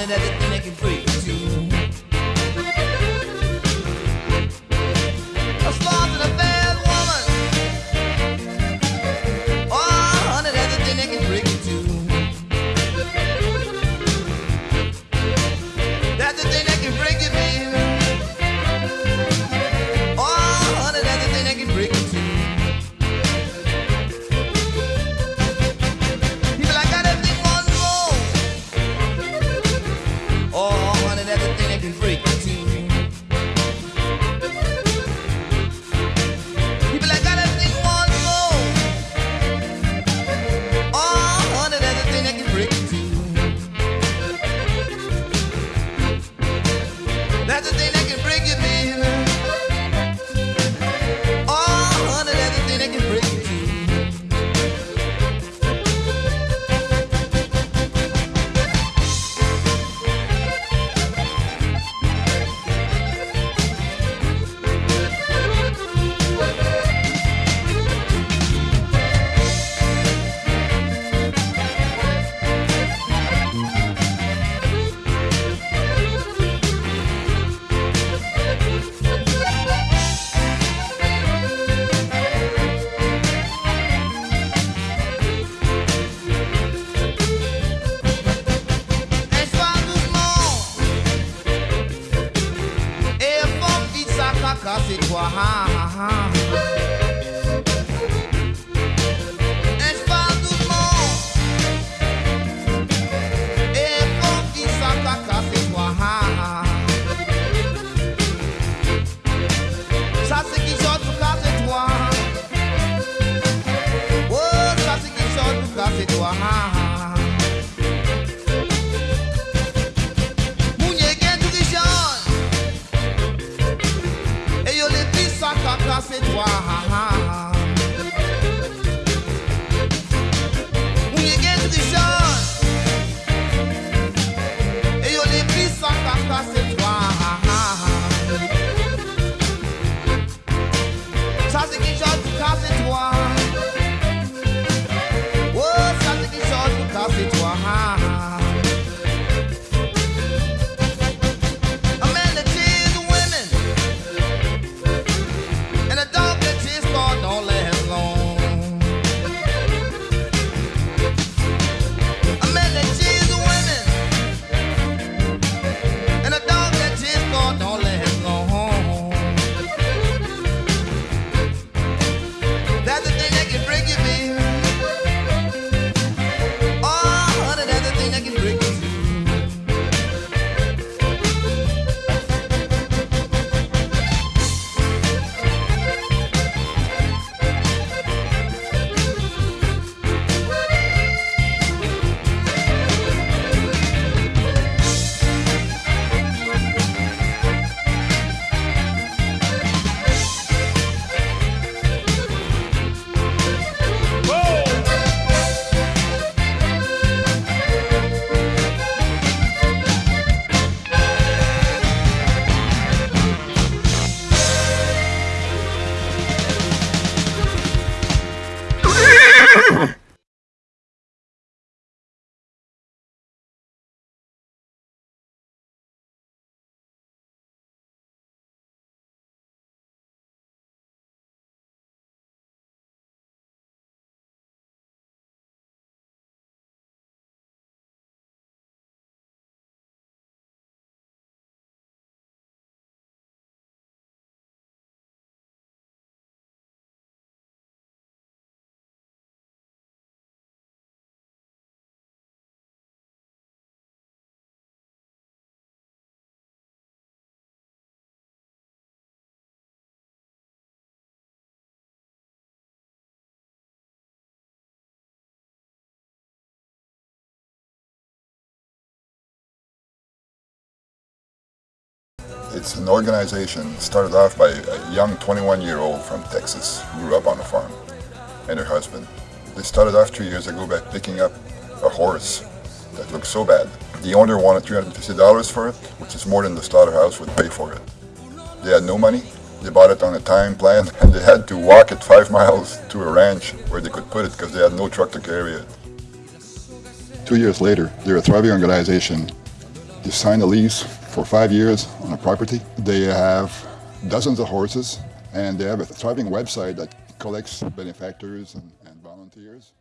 hunted everything they can break into. That's the thing vite ça caca It's an organization started off by a young 21-year-old from Texas who grew up on a farm and her husband. They started off three years ago by picking up a horse that looked so bad. The owner wanted $350 for it, which is more than the slaughterhouse would pay for it. They had no money. They bought it on a time plan and they had to walk it five miles to a ranch where they could put it because they had no truck to carry it. Two years later, they're a thriving organization They signed a lease for five years on a property. They have dozens of horses and they have a thriving website that collects benefactors and, and volunteers.